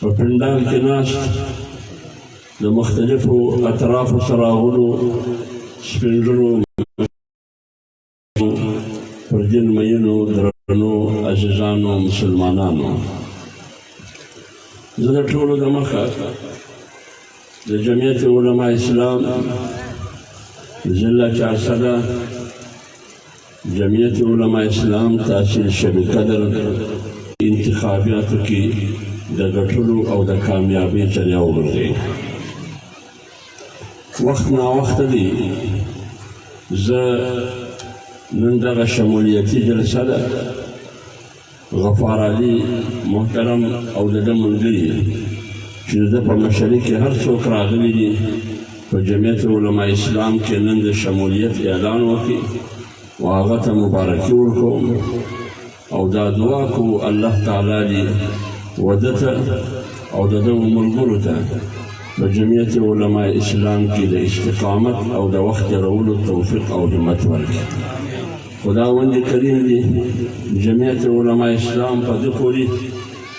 په پندان کې ناست د مختلفو اطرافو سراغونو سپینګرو پر دین مینو درنو عزیزانو مسلمانانو زه د ټولو د مخه د جمعیت علما اسلام ضلع چارسده جمعیت علماء اسلام تحصیل شوی قدر انتخابیاتو کې د ګټلو او د کامیابۍ ذریعه وګرځي وخت نا وخت دی زه نن دغه شمولیتي جلسه ده غفار علي محترم او د ده ملګري چې د ده په مشرۍ کې هر څوک راغلي دي په جمعیت علما اسلام کې نن د شمولیت اعلان وکړي او هغه ته مبارکي ورکوم او دا دعا کو الله تعالی دې وده ته او د ده ملګرو ته په جمعیت علما اسلام کې د استقامت او د وخت رولو توفیق او همت ورکړي خداوند کریم دې جمعیت علما اسلام په دې پورې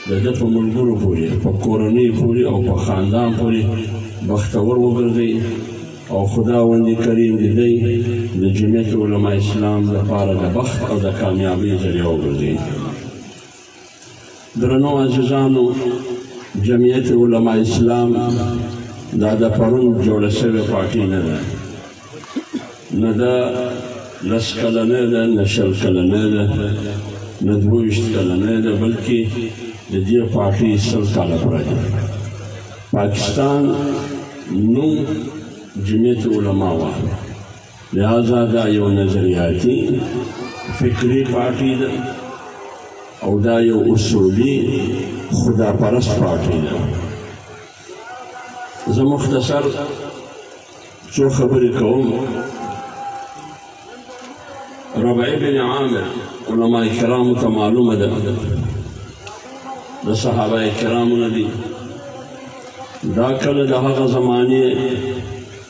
د ده په ملګرو پورې په کورنۍ پورې او په خاندان پورې بختور وګرځي او خداوند کریم دې دی د جمعیت علما اسلام لپاره د بخت او د کامیابۍ ذریعه وګرځي درنو عزیزانو جمعیت علما اسلام دا د پرون جوړه شوې پارټي نه ده نه دا لس کلنه ده نه شل کلنه ده نه دویشت کلنه ده بلکې د دې پارټي سل کاله پوره ده پاکستان نوم جمعیت علما وه لہذا دا یو نظریاتی فکری پارټي ده او دا یو اصولي خدا پرست پارټي ده زه مختصر څو خبرې کوم ربعي بن عامر علما کرامو ته معلومه ده د صحابه کرامو نه دي دا کله د هغه زمانې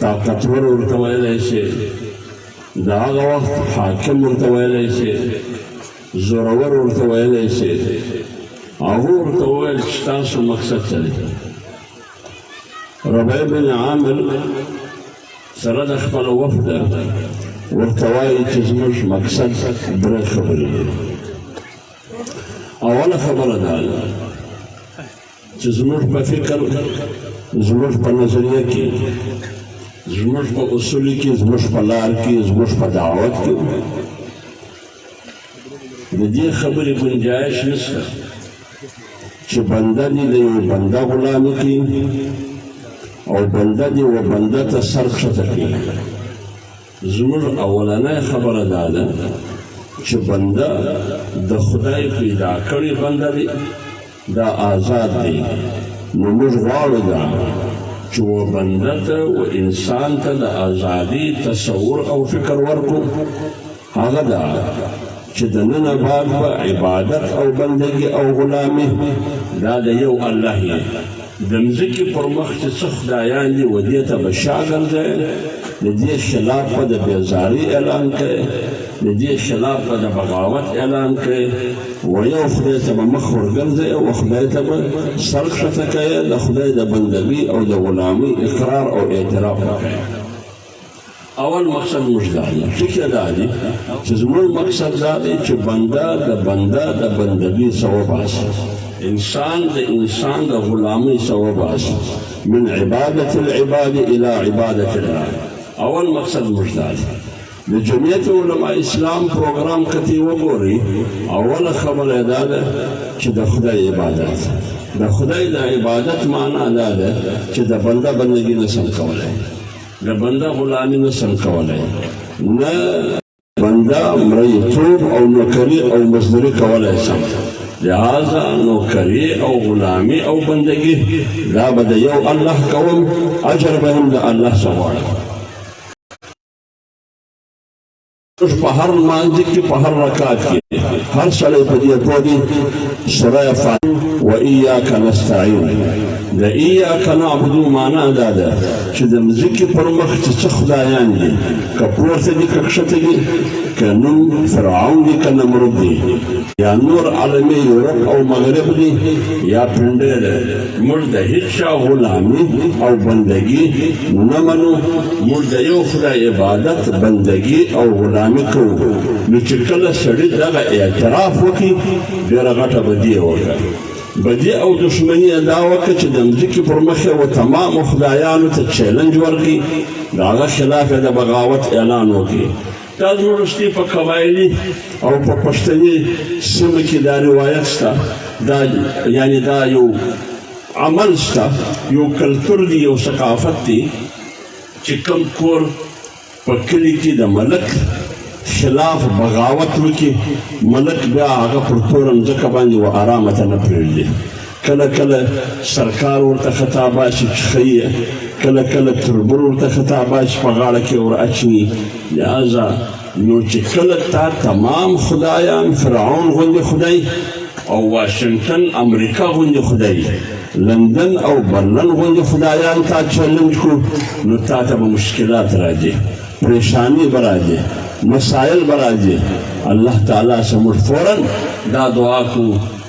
طاقتور ورته ویلی شي د هغه وخت حاکم ورته ویلی شي زورور ورته ویلی شي هغه ورته وویل چې ستاسو مقصد څه دی ربیع بن عامر سره د خپل وفد ورته وایي چې زموږ مقصد درې خبرې دي اوله خبره دا ده چې زموږ په فکر زموږ په نظریه کې زموږ په اصول کې زموږ په لار کې زموږ په دعوت کې د دې خبرې گنجائش نشته چې بنده دې د یو بنده غلام کې او بنده دې و بنده ته سر کښته کړي زموږ اولنۍ خبره دا ده چې بنده د خدای پیدا کړی بنده دی دا آزاد دی نو موږ غواړو دا چې و بنده ته و انسان ته د آزادي تصور او فکر ورکو هغه دا چې د نن بعد به عبادت او بندګي او غلامي دا د یو الله د مځکې پر مخ چې څه خدایان دي و دې ته به شا ګرځی د دې خلاف به د بېزارۍ اعلان کړی د دې خلاف به د بغاوت اعلان کړی و یو خدای ته به مخ ورګرځی او خدای ته به سر ښکته کوی د خدای د بندګۍ او د غلامۍ اقرار او اعتراف به کوی اول مقصد موږ دا دی ټیکه دا دی چې زموږ مقصد دا دی چې بنده د بنده د بندګۍ ثواب حاصل انسان د انسان د غلامۍ ثواب حاصل من عبادت العباد الى عبادت الله اول مقصد موږ دا دی د جمعیت علما اسلام پروګرام کتی وګوري اوله خبره دا ده چې د خدای عبادت د خدای د عبادت معنا دا ده چې د بنده بندګي نه سم کولای د بنده غلامي نه سم کولای نه بنده مریتوب او نوکري او مزدوري کولای سم لہذا نوکری او غلامی او بندگی دا به د یو الله کوم اجر به هم د الله څخه غواړم په هر مانځ کې په هر رکعت کې هر سړی په دې پوه دی سوره فاتحه و اياک نستعين د اياک نعبدو معنا دا ده چې د مزکی پر مخ چې څه خدایان دي که پورته دي که کښته دي که نوم فرعون دي که نمرود دي یا نور عالمي یورپ او مغرب دي یا پنډه ده موږ د هیڅ چا غلامي او بندګي نه منو موږ د یو خدای عبادت بندګي او غلامي کوو نو چې کله سړي دغه اعتراف وکړي ډېره غټه بدي یې وکړه بدي او دښمني یې دا وکړه چې د مځکې پر مخ یې و تمامو خدایانو ته چیلنج ورکړي د هغه خلاف یې د بغاوت اعلان وکړي دا دواړه شتې په قبایلي او په پښتني سیمه کې دا روایت شته دا یعنی دا یو عمل شته یو کلتور دی یو ثقافت دی چې کم کور په کلی کې د ملک خلاف بغاوت وکړي ملک بیا هغه پر تورم ځکه باندې و آرامه ته نه پرېږدي کله کله سرکار ورته خطا باشي چې ښه یې کله کله تربور ورته خطا باشي په غاړه کې ور اچوي لهذا نو چې کله تا تمام خدایان فرعون غوندې خدای او واشنگټن امریکا غوندې خدای لندن او برلن غوندې خدایان تا چیلنج کړو نو تا ته به مشکلات راځي پریشانی به راځي مسایل به راځي الله تعالی سمور فورا دا دعا کو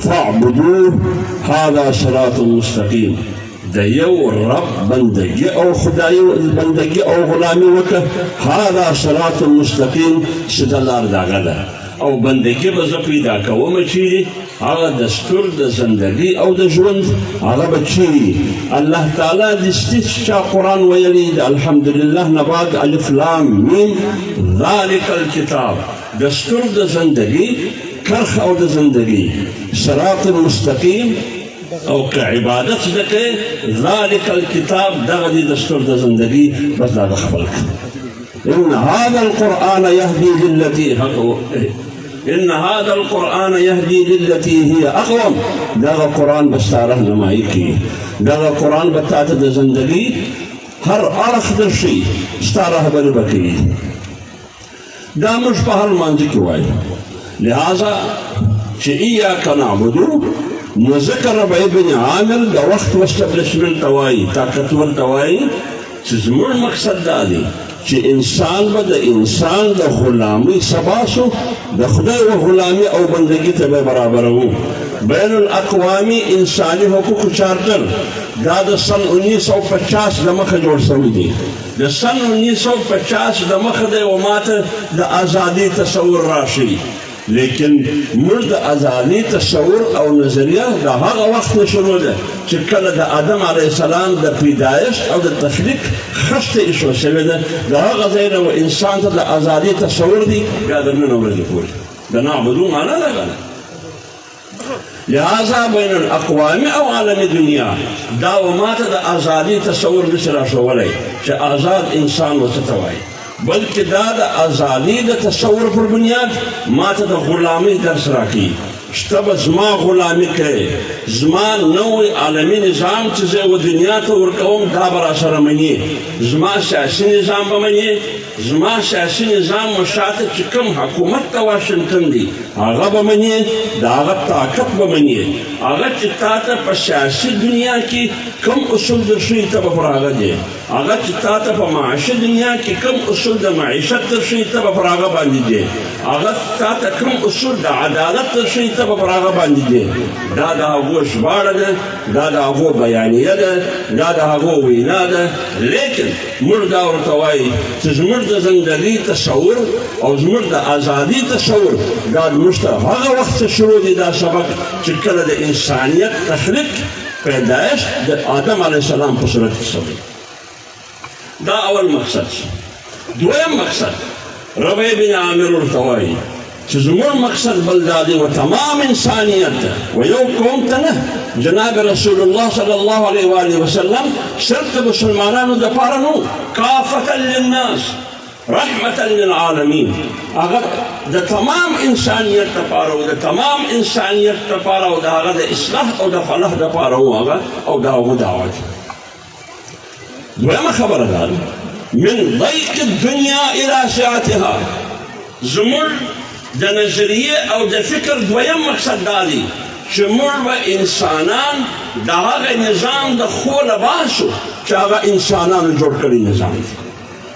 فاعبدوه هذا صراط مستقیم د یو رب بندگی او خدای بندگی او غلامی وکړه هذا صراط مستقیم چې د لار دغه ده او بندگی به زه پیدا کوم چیرې هغه د ستر د زندګي او د ژوند هغه به چیرې الله تعالی د ستیس چا قرآن ویلی د الحمدلله نه بعد الف لام میم ذلک الکتاب د ستون د زندګي کرخ او د زندګي صراط المستقیم او که عبادت زده کوې ذلک الکتاب دغه دې د ستون د زندګي بس دا خپل ان هذا القرآن يهدي للتي هو ان هذا القرآن يهدي للتي هي اقوم دغه قرآن بس تاره نمایي کی دغه قرآن به تاته د زندګي هر اړخ درشي ستا رهبري به کوي دا موږ په هر لمانځه کې وایو لهذا چې ایاک نعبدو نو ځکه ربع بن عامر د وخت وسټبلیشمنټ ته وایي طاقتور ته وایي چې زموږ مقصد دا دی چې انسان به د انسان د غلامۍ سبا سو د خدای و غلامي او بندګي ته به برابروو بین الاقوامی انساني حقوقو چارټر دا د سن 1950 د مخه جوړ شوی دی د سن انیس سو پچاس د مخه دی و ماته د ازادي تصور راشي لیکن موږ د ازادي تصور او نظریه د هغه وخت نه شروع ده چې کله د آدم علی السلام د پیدایښت او د تخلیق خښته ایښو شوې ده د هغه ځای نه انسان ته د ازادي تصور دی بیا د نن ورځې پورې د نعبدو معنا ده که نه لہذا بین الاقوامی او عالمی دنیا دا و ما ته د ازادي تصور نشي راښوولی چې آزاد انسان و څه ته وایي بلکې دا د ازادي د تصور پر بنیاد ما ته د غلامۍ درس راکوي شته به زما غلامي کوي زما نوی عالمي نظام چې زه و دنیا ته ورکوم دا به راسره مني زما سیاسي نظام به مني زما سیاسي نظام و شاته چې کوم حکومت ته واشنګټن دی هغه به منې د هغه طاقت به منې هغه چې تا ته په سیاسي دنیا کې کوم اصول در شوي ته به پر هغه دی هغه چې تا ته په معاشي دنیا کې کوم اصول د معیشت در شوي ته به پر هغه باندې دی هغه تا ته کوم اصول د عدالت در شوي ته به پر هغه باندې دی دا د هغو ژباړه ده دا د هغو بیانیه ده دا د هغو وینا ده لیکن موږ دا ورته وایي چې زموږ د ځنګلي تصور او زموږ د ازادي تصور دا زموږ تر هغه وخته شروع دی دا سبق چې کله د انسانیت تخلیق پیدایش د آدم علیه السلام په صورت کې شوی دا اول مقصد دویم مقصد ربیع بن عامر ورته وایي چې زموږ مقصد بل دا دی و تمام انسانیت و یو قوم ته نه جناب رسول الله صلی الله علیه و آله وسلم صرف د مسلمانانو دپاره نو کافة للناس رحمة للعالمين هغه د تمام انسانیت لپاره او د تمام انسانیت لپاره او د هغه د اصلاح او د فلاح لپاره هغه او دا هغه دعوت دویمه خبره دا ده من ضیق الدنیا الی سعتها زموږ د نظریه او د فکر دویم مقصد دا دی چې موږ به انسانان د هغه نظام د خو لباسو چې هغه انسانانو جوړ کړی نظام دی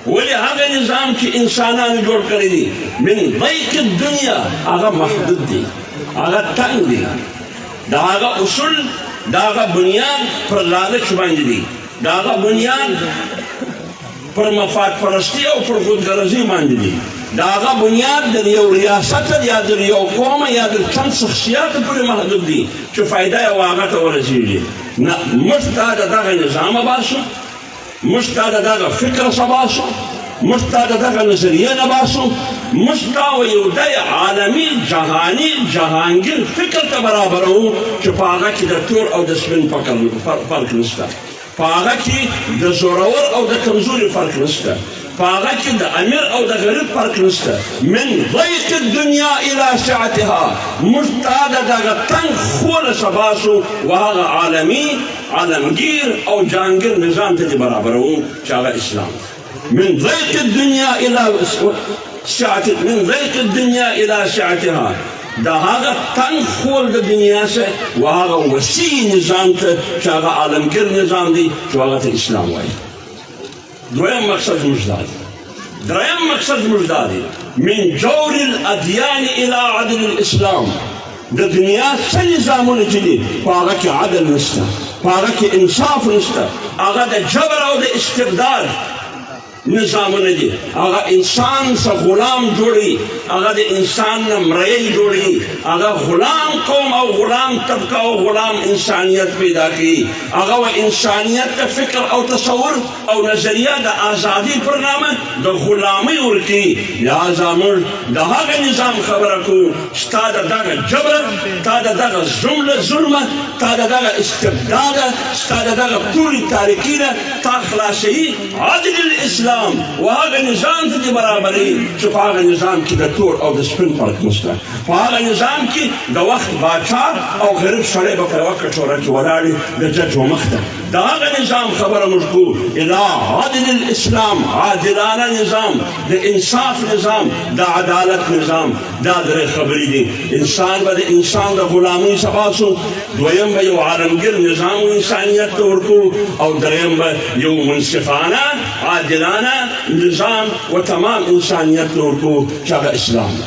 ولی هغه نظام چې انسانانو جوړ کړی دی من ضیق الدنیا هغه محدود دی هغه تنګ دی دا هغه اصول دا هغه بنیاد پر لالچ باندې دی دا هغه بنیاد پر مفاد پرستی او پر خودغرضی باندې دی دا هغه بنیاد د یو ریاست یا د یو قوم یا د چند شخصیت پر محدود دی چې فائدہ یې واغه ته ورسیږي نه مفتا دغه نظام باسو موږ تا د دغه فکر څخه باسو موږ تا د دغه نظریې نه باسو موږ تا و یو د عالمي جهاني جهانګیر فکر ته برابروو چې په هغه کې د تور او د سپین فکر فرق نشته په هغه کې د زورور او د کمزوري فرق نشته په هغه کې د امیر او د غریب فرق نشته من ضیق الدنیا الی سعتها موږ تا د دغه تنګ خوله څخه باسو و هغه عالمي عالمګیر او جهانګیر نظام ته دې برابروو چې هغه اسلام من ضیق الدنیا الی سعت من ضیق الدنیا الی سعتها د هغه تنګ خول د دنیا سه و هغه وسیع نظام ته چې هغه عالمګیر نظام دی چې هغه ته اسلام وایي دویم مقصد زموږ دا دی دریم مقصد زموږ دا دی من جور الادیان الى عدل الاسلام د دنیا څه نظامونه چې دي په هغه کې عدل نشته په هغه کې انصاف نشته هغه د جبر او د استبداد نظامونه دي هغه انسان سه غلام جوړي هغه د انسان نه مریی جوړي هغه غلام قوم او غلام طبقه او غلام انسانیت پیدا کوي هغه و انسانیت د فکر او تصور او نظریه د ازادي پر نامه د غلامۍ ورکی لہذا موږ د هغه نظام خبره کو ستا د دغه جبر تا د دغه ظلم ظلم تا د دغه استبداد ستا د دغه توري تاریکی نه تا خلاصي عدل الاسلام و هغه نظام ته برابرې چې په هغه نظام کې د تور او د سپین فرق نشته په هغه نظام کې د وخت باچا او غریب سړی به په یوه کټوره کې ولاړې د جج و مخ ته د هغه نظام خبره موږ کوو الا عادل الاسلام عادلانه نظام د انصاف نظام د عدالت نظام دا درې خبرې دي انسان به د انسان د غلامۍ څخه سو دویم به یو عالمګیر نظام و انسانیت ته ورکو او دریم به یو منصفانه عادلانه نظام و تمام انسانیت ته ورکو چې هغه اسلام ده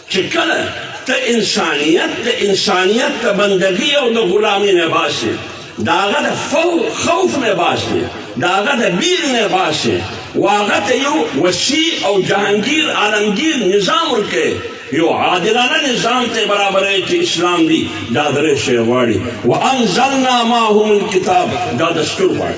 چې کله ته انسانیت د انسانیت د بندګي او د غلامي نه باسې د هغه د خوف نه باسې د هغه د بیل نه باسې و هغه ته یو وسیع او جهانګیر عالمګیر نظام ورکوې یو عادلانه نظام ته برابرې چې اسلام دی دا درې شی غواړي وانزلنا معهم الکتاب دا دستور غواړي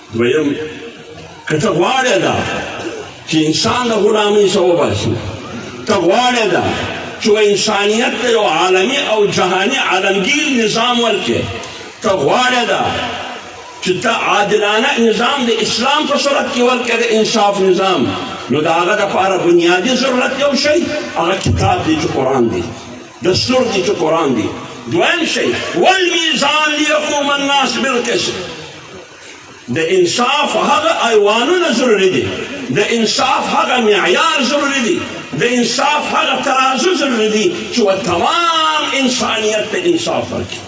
دویم که ته غواړې دا چې انسان د غلامۍ څخه وباسي ته غواړې دا چې انسانیت ته یو عالمي او جهاني عالمګیر نظام ورکړې ته غواړې دا چې ته عادلانه نظام د اسلام په صورت کې ورکړې د انصاف نظام نو د هغه لپاره بنیادي ضرورت یو شی هغه کتاب دی چې قرآن دی دستور دی چې قرآن دی دویم شی والمیزان لیقوم الناس بالقسط د انصاف هغه ایوانونه ضروري دي د انصاف هغه معیار ضروري دي د انصاف هغه ترازو ضروري دي چې و تمام انسانیت ته انصاف ورکړي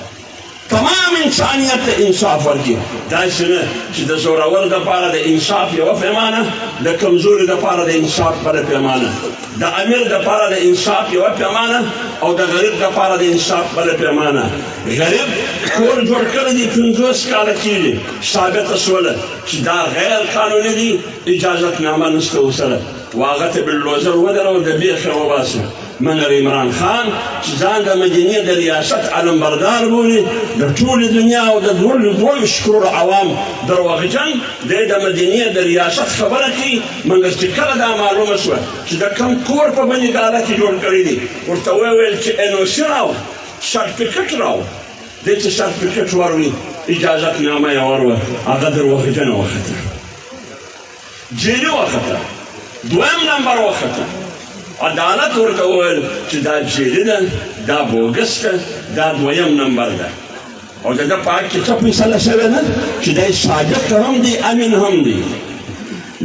تمام انسانیت ته انصاف ورکړي داسې نه چې د زورور دپاره د انصاف یوه پیمانه د کمزوري دپاره د انصاف بله پیمانه د امیر دپاره د انصاف یوه پیمانه او د غریب دپاره د انصاف بله پیمانه غریب کور جوړ کړی دی پنځوس کاله کېږي ثابته سوله چې دا غیر قانوني دی اجازت نامه نشته ورسره و هغه ته بلډوزر ودروه د بیخه وباسه منر عمران خان چې ځان د مدینې د ریاست علمبردار بولي د ټولې دنیا او د دوولس کروړو عوام دروغجن دی د مدینې د ریاست خبره کوي مګر چې کله دا معلومه شوه چې د کم کور په بني ډاله کې جوړ کړی دی ورته ویې ویل چې انوسي راوړه سرټیفیکټ راوړ دې چې سرټیفیکټ وروړي اجازت نامه یې وروړه هغه دروغجنه وخته جیلي وخته دویم نمبر وخته عدالت ورته وویل چې دا جیلي ده دا بوګس ده دا دویم نمبر ده او د ده په حق کې څه فیصله شوې ده چې دی صادق هم دی امین هم دی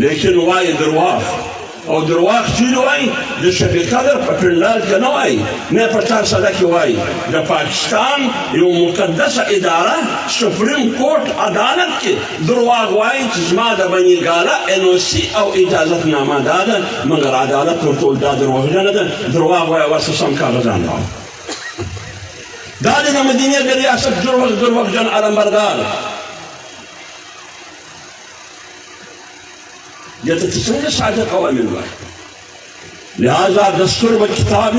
لیکن وایي درواغ او درواغ چیرې وایي د شفیع قدر په پنډال کې نه وایي نه په چار سده کې وایي د پاکستان یو مقدسه اداره سپریم کورټ عدالت کې درواغ وایي چې زما د بني ګاله ان او سي او اجازت نامه دا ده مګر عدالت ورته دا درواغجنه ده درواغ وایي واسه سم کاغذان راوړه دا د مدینې د ریاست جوړ زوروغجن علمبردار یا ته څنګه ساده قوانین وایي لہذا دستور به کتاب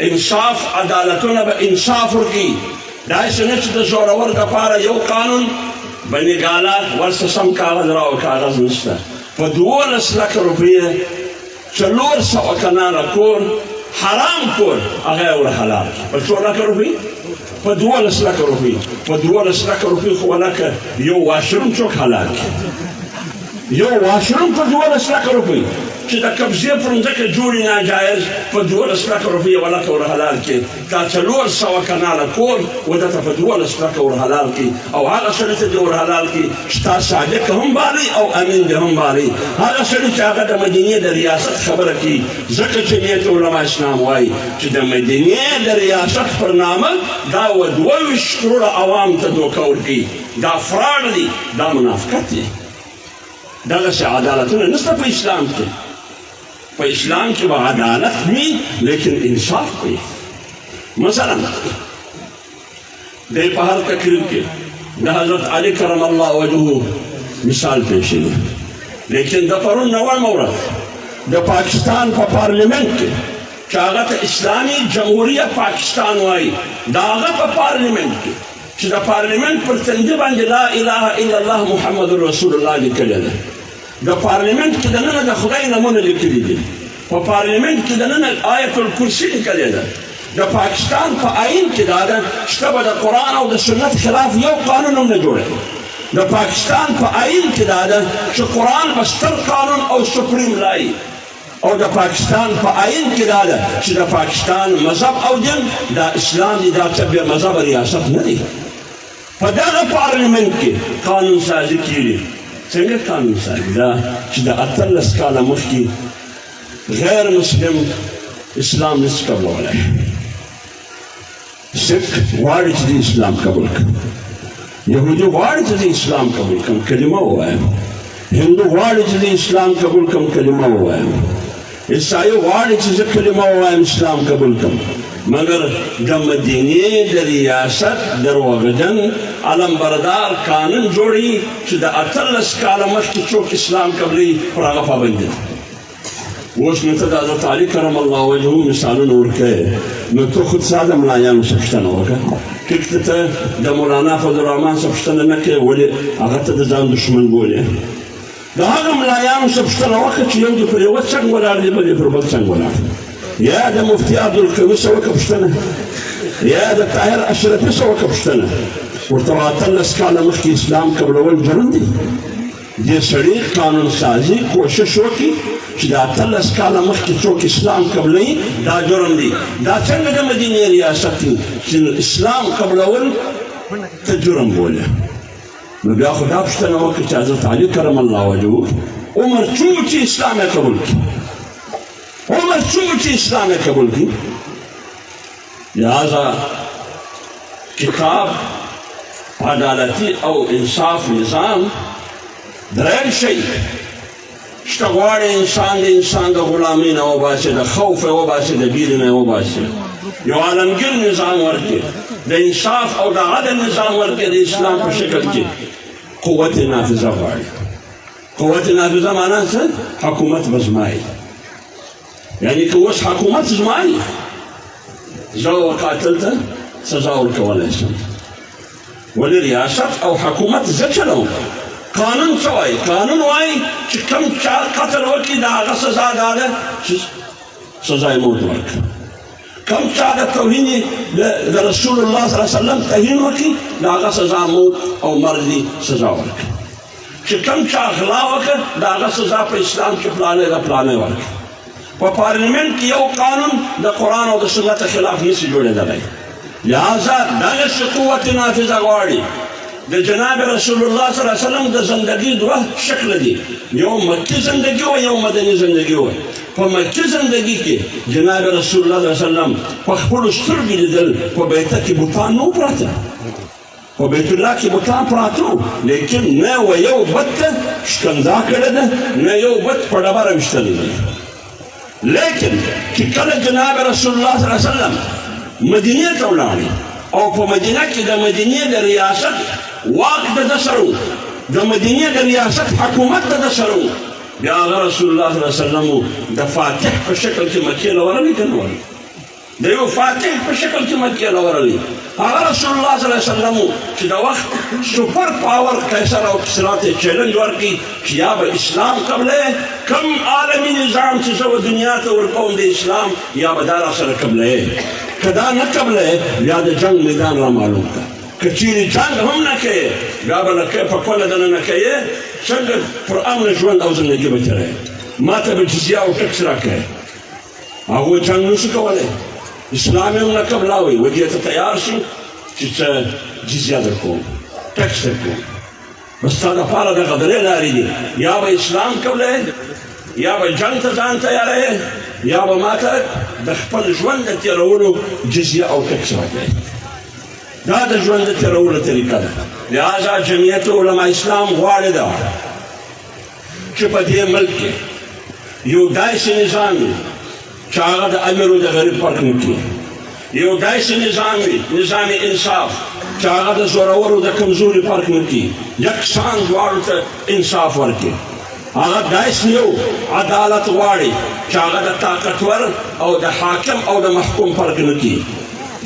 انصاف عدالتونه به انصاف ورکړي داسې نه چې د زورور دپاره یو قانون بني ګالا ورسره سم کاغذ راو کاغذ نشته په دوولس لکه روپیې څلور سوه کناله کور حرام کور هغه یې ورحلال کړ په څو لکه روپۍ په دوولس لکه روپۍ په دوولس لکه روپۍ خو ولکه یو واشروم څوک حلال کړي یو واشروم په دوولس لکه روپۍ چې د قبضې پر مځکه جوړي ناجایز په دوولس لکه روپۍ یو لکه ورحلال کړي دا څلور سوه کناله کور و ده ته په دوولس ټکه ورحلال کړي او هغه سړي ته دې ورحلال کړي چې تا صادق هم بالي او امین دې هم بالي هغه سړي چې هغه د مدینې د ریاست خبره کوي ځکه چې نیت علما اسلام وایي چې د مدینې د ریاست پر نامه دا و دوه ویشت کروړه عوام ته دوکه ورکوي دا فراډ دی دا منافقت دی دغسې عدالتونه نشته په اسلام کې په اسلام کې به عدالت وي لیکن انصاف وي مثلا د په هر تقریر کې د حضرت علي کرم الله وجهه مثال پیش شي لیکن د پرون نوې مورد د پاکستان په پا پارلیمنت کې چې هغه ته اسلامي جمهوریه پاکستان وایي د هغه په پارلیمنت کې چې د پارلیمنت پر تندي باندې لا اله الا الله محمد رسول الله لیکلی ده د پارليمنټ کې دننه د خدای نمونه لیکلي دي په پارليمنټ کې دننه آیت الکرسي لیکلې ده د پاکستان په آئین کې دا ده شته به د قرآن او د سنت خلاف یو قانون هم نه جوړوي د پاکستان په آئین کې دا ده چې قرآن به ستر قانون او سپریم لایي او د پاکستان په آئین کې دا ده چې د پاکستان مذهب او دین دا اسلام دی دا څه بې مذهبه ریاست نه دی په دغه پارلیمنت کې قانون سازي کیږي څنګه قانون سازي دا چې د اتلس کاله مخکې غیر مسلم اسلام نشي قبلولی سکھ غواړي چې اسلام قبول کړي یهودي غواړي چې اسلام قبول کړي کلمه ووایم هندو غواړي چې اسلام قبول کړي کلمه ووایم عیسائی غواړي چې زه کلمه ووایم اسلام قبول کړم مګر د مدینې د ریاست دروغجن علمبردار قانون جوړي چې د اتلس کاله مخکې څوک اسلام قبلوي پر هغه پابند دي اوس نو ته د حضرت علي کرم الله وجهه مثالونه ورکوې نو ته خود ساده ملایانو څه پوښتنه وکړه که ته ته د مولانا فضل الرحمن څه پوښتنه نه کوې ولې هغه ته د ځان دښمن بولې د هغه ملایانو څخه پوښتنه وکړه چې یو دې پر یوه څنګ ولاړ دی بل یې پر بل څنګ ولاړ دی یا د مفتي عبدالقوي څه وکړه پوښتنه یا د طاهر اشرفي څه وکړه پوښتنه ورته وایه اتلس کاله مخکې اسلام قبلول جرم دی دې سړي قانون سازي کوشش وکړي چې دا اتلس کاله مخکې څوک اسلام قبلوي دا جرم دی دا څنګه د مدینې ریاست چې اسلام قبلول ته جرم بولي نو بیا خو دا پوښتنه وکړه چې حضرت علي کرم الله وجهه عمر څو چې اسلام یې قبول کړي عمر څو چې اسلام یې قبول کړي لہذا کتاب عدالتي او انصاف نظام دریم شي شته غواړي انسان د انسان د غلامۍ نه وباسي د خوف یې وباسي د بیرې نه یې وباسي یو عالمګیر نظام ورکړي د انصاف او د عدل نظام ورکړي د اسلام په شکل کې قوت نافذه غواړي قوت نافذه معنا څه حکومت به زما یعنی که اوس حکومت زما زه قاتل ته سزا ورکولی شم ولې ریاست او حکومت زه چلوم قانون څه وایي قانون وایي چې کوم چا قتل وکړي د هغه سزا دا ده چې سزا یې موت ورکړي کوم چا د توهین د رسول الله صلی الله علیه وسلم توهین وکړي د هغه سزا موت او مرګ دي سزا ورکړي چې کوم چا غلا وکړه د هغه سزا په اسلام کې پلانې ده پلانې ورکړي په پارلیمنت کې یو قانون د قرآن او د سنت خلاف نشي جوړېدلی لہذا دغه څه قوت نافذه غواړي د جناب رسول الله صلی الله علیه وسلم د زندگی دوه شکل دي یو مکی زندگی او یو مدنی زندگی و په مکی زندگی کې جناب رسول الله صلی الله علیه وسلم په خپل سترګې لیدل په بیت کې بوتان نو پراته په بیت الله کې بتان پراته وو لیکن نه و یو بت ته شکنځا کړې ده نه یو بت په ډبره ویشتلی دی لیکن چې کله جناب رسول الله صلی الله علیه وسلم مدینې ته ولاړ او په مدینه کې د مدینې د ریاست واک د ده سره و د مدینې د ریاست حکومت د ده سره و بیا هغه رسول الله صلی الله علیه وسلم د فاتح په شکل کې مکې له ورغی که نه ورغی د یو فاتح په شکل کې مکې له ورغلی هغه رسول الله صلی الله علیه وسلم چې د وخت سپر پاور قیصر او کسرا ته چیلنج ورکړي چې یا به اسلام قبله کم عالمي نظام چې زه دنیا ته ورکوم د اسلام یا به دا راسره قبله که دا نه قبله بیا د جنګ میدان را معلوم کړه که چیرې جنګ هم نه کوې بیا به لکه په کوله دنه نه کوې څنګه پر امن ژوند او زندګي به تېروې ما ته به جزیه او ټکس راکړې هغه جنگ نشي کولای اسلام هم نه قبلاوي و دې ته تیار شي چې څه جزیه درکوم ټکس درکوم بس تا دپاره دغه درې لارې دي یا به اسلام قبلوې یا به جنګ ته ځان تیاروې یا به ما ته د خپل ژوند د تېرولو جزیه او ټکس راکړې دا د ژوند د تېرولو طریقه ده لهذا جمعیت علما اسلام غواړي ده چې په دې ملک کې یو داسې نظام وي چې هغه د امیر او د غریب فرق نه کوي یو داسې نظام وي نظام انصاف چې هغه د زورورو د کمزوري فرق نه کوي یکسان دواړو ته انصاف ورکړي هغه داسې یو عدالت غواړي چې هغه د طاقتور او د حاکم او د محکوم فرق نه کوي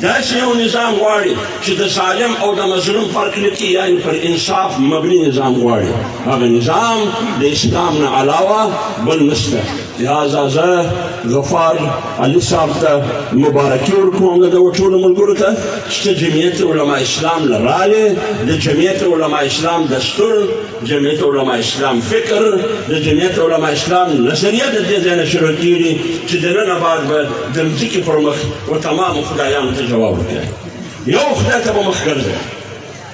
داسې یو نظام غواړي چې د ظالم او د مظلوم فرق نه کوي یعنی پر انصاف مبني نظام غواړي هغه نظام د اسلام نه علاوه بل نشته لهذا زه غفار علي صاحب ته مبارکي ورکوم د دغو ټولو ملګرو ته چې جمعیت علما اسلام له راغې د جمعیت علما اسلام دستور جمعیت علما اسلام فکر د جمعیت علما اسلام نظریه د دې ځای نه شروع کېږي چې د نن بعد به د مځکې پر مخ و تمامو خدایانو ته جواب ورکړي یو خدای ته به مخ ګرځوي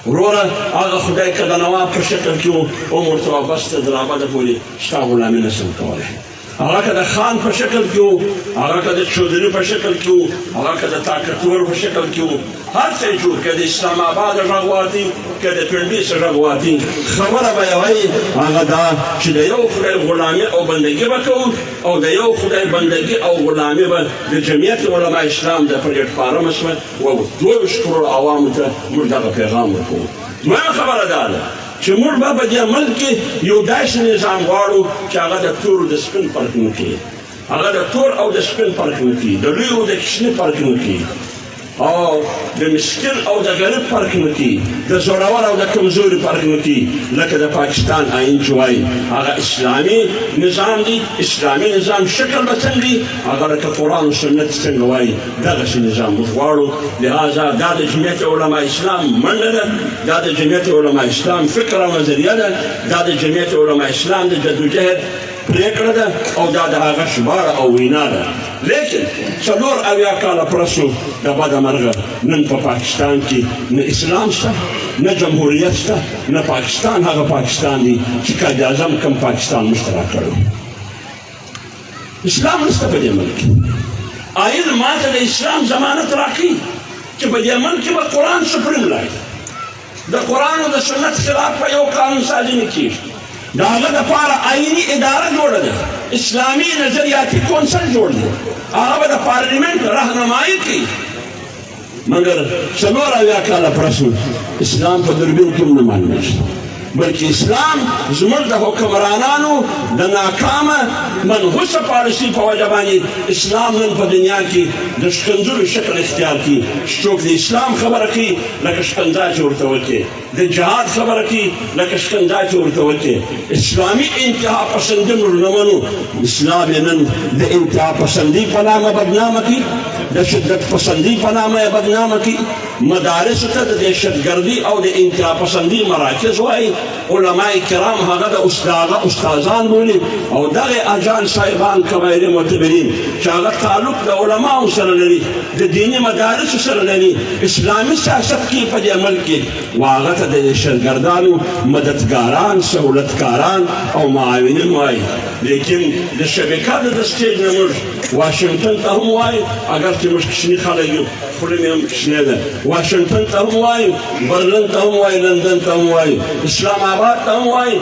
وروره هغه خدای که د نواب په شکل کې و عمر ته وابسته درابده پورې ستا غلامي نه سم کولی هغه که د خان په شکل کې وو هغه که د چودري په شکل کې وو هغه که د طاقتور په شکل کې وو هر څه جوړ که د اسلام آباد غږ واتي که د پنډې څه غږ واتي خبره به یې وایي هغه دا چې د یو خدای غلامي او بندګي به کوو او د یو خدای بندګي او غلامي به د جمعیت علما اسلام د پلیټفارم شوه و دوه ویشت کروړ عوامو ته موږ دغه پیغام ورکوو دویمه خبره دا ده چې موږ به په دې ملک کې یو داسې نظام غواړو چې هغه د تور او د سپین فرق نه کوي هغه د تور او د سپین فرق نه کوي د لوی او د کوچني فرق نه کوي او د مسکین او د غریب فرق نه کوي د زورور او د کمزوري فرق نه کوي لکه د پاکستان آئین چې وایي هغه اسلامي نظام دی اسلامي نظام شکل به څنګه وي هغه لکه قرآن او سنت څنګه وایي دغه شي نظام موږ غواړو لهذا دا د جمعیت علما اسلام منډه ده دا د جمعیت علما اسلام فکر او نظریه ده دا د جمعیت علما اسلام د جدوجهد پریکړه ده او دا د هغه شماره او وینا ده لیکن څلور اویا کاله پرسو د بده مرغه نن په پاکستان کې نه اسلام شته نه جمهوریت شته نه پاکستان هغه پاکستان دی چې قائد اعظم کم پاکستان مشترک کړو اسلام نشته په دې ملک آئین ما ته د اسلام ضمانت راکړي چې په دې ملک کې به قرآن سپریم لای د قرآن او د سنت خلاف په یو قانون سازي نه کېږي د هغه دپاره آئیني اداره جوړه ده اسلامي نظریاتي کونسل جوړ دی هغه به د پارلیمنټ رهنمایي کوي مګر څلور اویا کاله پس اسلام په دوربین کې نه معلومه شو بلکې اسلام زموږ د حکمرانانو د ناکامه منحوسه پالیسي په وجه باندې اسلام نن په دنیا کې د ښکنځلو شکل اختیار کړي څوک د اسلام خبره کوي لکه ښکنځا چې ورته وکړي د جهاد خبره کی لکه شکنجا چې ورته وکړي اسلامي انتها پسندي موږ نه منو اسلام یې نن د انتها پسندي په نامه بدنامه کړي د شدت پسندي په نامه یې بدنامه کړي مدارسو ته د دهشتګردي او د انتها پسندي مراکز وایي علما کرام هغه د استاده استادان بولي او دغه اجان صاحبان کبایر معتبرین چې هغه تعلق د علماو سره لري د دیني مدارسو سره لري اسلامي سیاست کې په دې ملک کې واغه ته د شرګردانو مددګاران سہولتکاران او معاونین وایي لیکن د شبکه د دستې نه موږ واشنگټن ته هم وایو اگر چې موږ کشنی خلک یو خوله مې هم کشنی ده واشنگټن ته هم وایو برلن ته هم وایو لندن ته هم وایو اسلام آباد ته هم وایو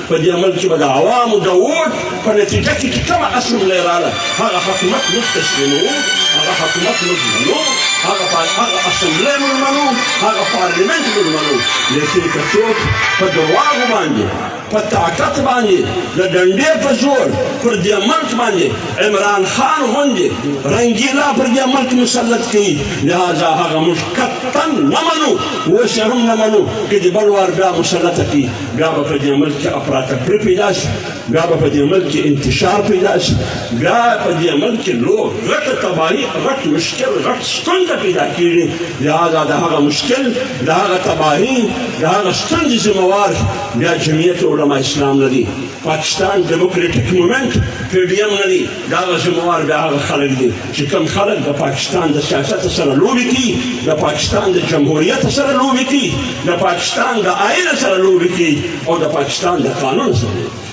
په دې عمل کې به د عوامو د ووټ په نتیجه کې چې کومه اسمبلۍ راله هغه حکومت موږ تسلیموو هغه حکومت موږ منو هغه هغه اسمبلۍ موږ منو هغه پارلیمنت موږ منو لیکن که څوک په درواغو باندې په طاقت باندې د ډنډې په زور پر دې ملک باندې عمران خان غوندې رنګیلا پر دې ملک مسلط کوي لهذا هغه موږ قطعا نه منو اوس یې هم نه منو که د بل وار بیا مسلط کړي بیا به په دې ملک کې افراتفري پیدا شي بیا به په دې ملک کې انتشار پیدا شي بیا په دې ملک کې لو غټه تباهي غټ مشکل غټ ستونزه پیدا کېږي لهذا د هغه مشکل د هغه تباهي د هغه ستونزې ذمهوار بیا جمعیت علما اسلام نه دي پاکستان ډیموکراټیک مومنټ پی ډي ایم نه دي دغه ذمه وار بیا هغه خلک دي چې کوم خلک د پاکستان د سیاست سره لوبي کوي د پاکستان د جمهوریت سره لوبي کوي د پاکستان د آئین سره لوبي کوي او د پاکستان د قانون سره لوبي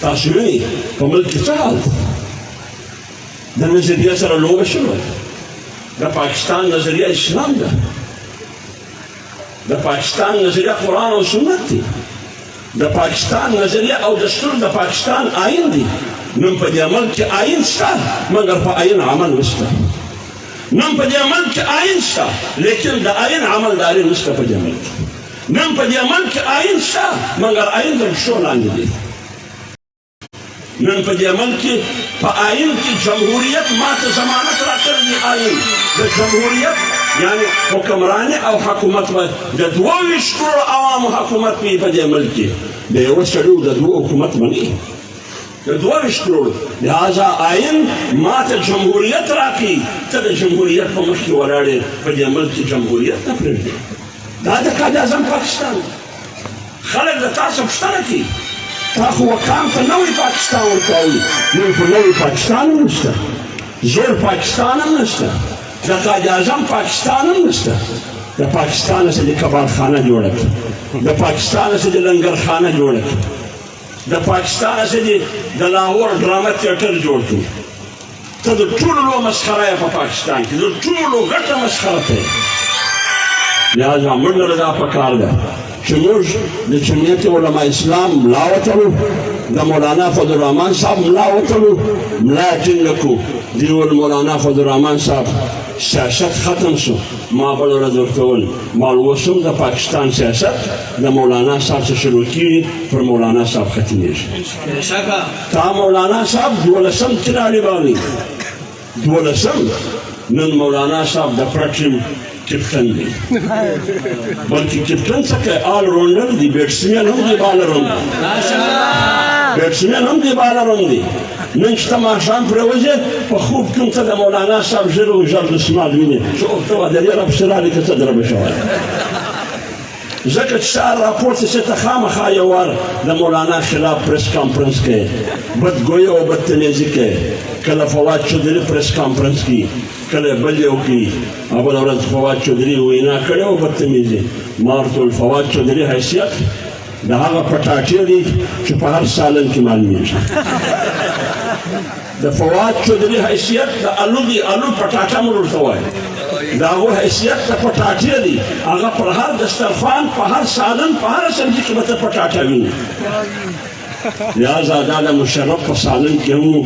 تاسو وینئ په ملک کې څه حال د نظریه سره لوبه شوې د پاکستان نظریه اسلام ده د پاکستان نظریه قرآن او سنت دی د پاکستان نظریه او دستور د پاکستان آئین دی نن په دې عمل کې آئین شته مګر په آئین عمل نشته نن په دې عمل کې آئین شته لیکن د آئین عمل داري نشته په دې عمل کې نن په دې عمل کې آئین شته مګر آئین د شو لاندې دی نن په دې ملک کې په آئین کې جمهوریت ماته ضمانت راکړی دی آئین د جمهوریت یعنی حکمرانی او حکومت به د دوه ویشت کروړو عوامو حکومت وي په دې ملک کې د یوه سړي د دوه حکومت مني د دوه ویشت کروړو لهذا آئین ماته جمهوریت راکړي ته د جمهوریت په مخ کې ولاړ په دې ملک کې جمهوریت نه پرېږدي دا د قاعده اعظم پاکستان دی خلک له تا څخه پوښتنه کوي، تا خو وکام ته نوی پاکستان ورکاوه، نن خو نوی پاکستان هم نشته، زوړ پاکستان هم نشته، د قائداعظم پاکستان هم نشته، د پاکستان څخه دې کبابخانه جوړه کړه، د پاکستان څخه دې لنګرخانه جوړه کړه، د پاکستان څخه دې د لاهور ډرامه تیاتر جوړ کړي. ته د ټولو لو مسخره یې په پاکستان کې د ټولو غټه مسخره ته یې لهذا موږ له دا په کار ده چې موږ د جمعیت علما اسلام ملا وتړو د مولانا فضل الرحمن صاحب ملا وتړو ملا ټینګ کړو دیو مولانا فضل الرحمن صاحب سیاست ختم شو ما بل ورځ ورته وویل ما اوس هم د پاکستان سیاست د مولانا صاحب څخه شروع کېږي پر مولانا صاحب ختمېږي تا مولانا صاحب دولسم تراړي باندې دولسم نن مولانا صاحب د پرټیم کپټن دی بلکې کپټن څه کوي آل راونډر دی بیټسمین هم دی بالر هم دی بیټسمین هم دی بالر هم دی نن شته ماښام پرې وځې په خوب کې هم ته د مولانا صاحب ژر او ژر دسمال وینې چې اوته وه د دې رب سره اړیکه څه دربه شوی ځکه چې سهار راپورته شي ته خامخا یو وار د مولانا خلاف پریس کانفرنس کې بدګویه او بدتمیزي کې کله فواد چودري پریس کانفرنس کې کله بل یو کې او بله ورځ فواد چودري وینا کړې او بدتمیزي ما ورته وویل فواد چودري حیثیت د هغه پټاټې دي چې په هر سالن کې معلومېږي د فواد چودري حیثیت د الو دی الو پټاټه مور ورته وایي دا و حیثیت ته پټاټه دی هغه پر هر دسترخوان په هر سالن په هر سبزي کې به ته پټاټه ویني لہذا دا د مشرف په سالن کې هم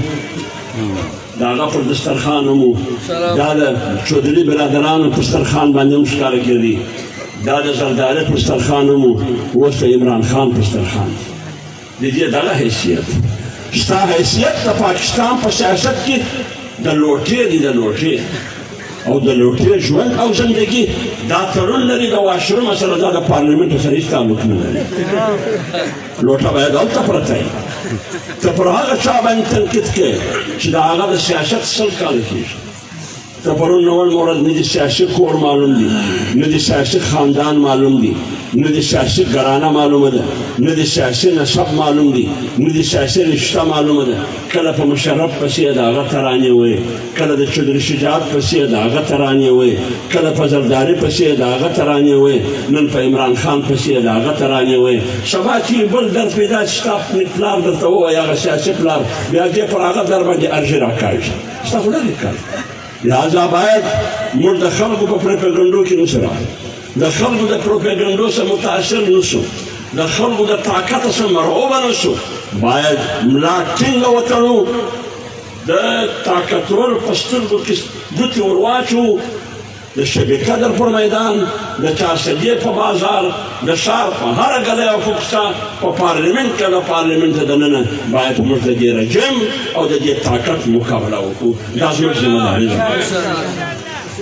دا هغه پر دسترخوان هم دا د چودري برادرانو په دسترخوان باندې هم ښکاره کېدی دا د زرداري په دسترخوان هم اوس د عمران خان په دسترخوان د دې دغه حیثیت ستا حیثیت د پاکستان په سیاست کې د لوټې دی د لوټې او د لوټې ژوند او زندگی دا تړون لري د واشروم سره دا د پارلیمنټ سره هیڅ تعلق نه لري لوټه باید هلته پرته وي ته پر هغه چا باندې تنقید کوې چې د هغه د سیاست سل کاله کېږي د پرون نه وړمه ورځ نه د شاشق کور معلوم دی نه د شاشق خاندان معلوم دی نه د شاشق ګرانه معلومه ده نه د شاشق نسب معلوم دی نه د شاشق رشته معلومه ده کله په مشرف پسې د هغه ترانې وې کله د چودري شجاعت پسې د هغه ترانې وې کله په زرداري پسې د هغه ترانې وې نن په عمران خان پسې د هغه ترانې وې سبا چې بل در پیدا شي تاسو پلار درته ووایي هغه سیاسي پلار بیا دې پر هغه در باندې ارزي راکاږي سره وکړ لہذا باید موږ د خلکو په پروپاګاندا کې نشو د خلکو د پروپاګاندا سره متاثر نشو د خلکو د طاقت سره مرعوب نشو باید ملا ټینګ وتړو د طاقتور په سترګو کې ګوتې ورواچو د شبي قدر پر میدان د چارسدې په بازار د ښار په هره ګلی او کوڅه په پارلیمنت کې له پارلیمنته دننه باید موږ د دې رژیم او د دې طاقت مقابله وکړو دا زموږ ذمه داري ده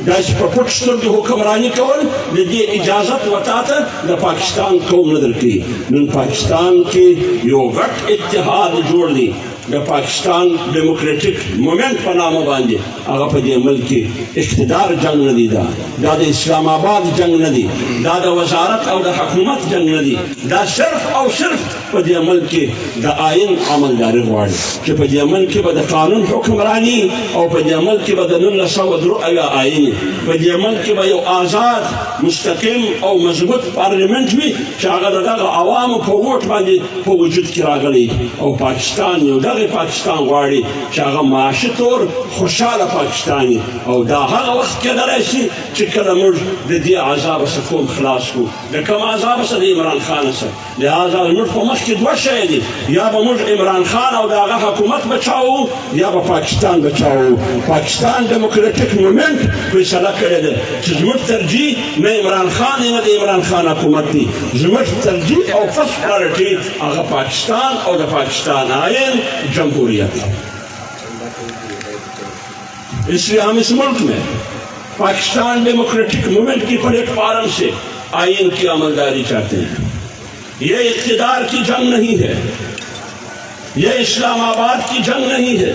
دا چې په پټ سترګو حکمراني کول د دې اجازت وتا ته د پاکستان قوم نه درکوي نن پاکستان کې یو غټ اتحاد جوړ دی د پاکستان ډیموکراټیک مومنټ په نامه باندې هغه په دې ملک کې اقتدار جنگ نه دی دا دا د اسلام آباد جنگ نه دی دا د وزارت او د حکومت جنگ نه دی دا صرف او صرف په دې ملک کې د آئین عمل جاری غواړي چې په دې ملک کې به د قانون حکمرانی او په دې ملک کې به د 1903 آئین په دې ملک کې به یو آزاد مستقیم او مضبوط پارلیمنت وي چې هغه دغه عوامو په ووټ باندې په وجود کې راغلی او پاکستان یو دغه پاکستان غواړي چې هغه معاشي تور خوشاله پاکستاني او دا هغه وخت کېدلی شي چې کله موږ د دې عذاب څخه کوم خلاص کړو د کوم عذاب څخه د عمران خان څخه لهذا موږ په مخ کې دوه شی دي یا به موږ عمران خان او د هغه حکومت بچاو یا به پاکستان بچاو پاکستان ډیموکراټیک مومنټ فیصله کړې ده چې زموږ ترجیح نه عمران خان نه د عمران خان حکومت دی زموږ ترجیح او فسټ پرایورټي آغا پاکستان او دا پاکستان آئین جمہوریت اس لیے ہم اس ملک میں پاکستان ڈیموکریٹک مومنٹ کی پلیٹ فارم سے آئین کی عملداری چاہتے ہیں یہ اقتدار کی جنگ نہیں ہے یہ اسلام آباد کی جنگ نہیں ہے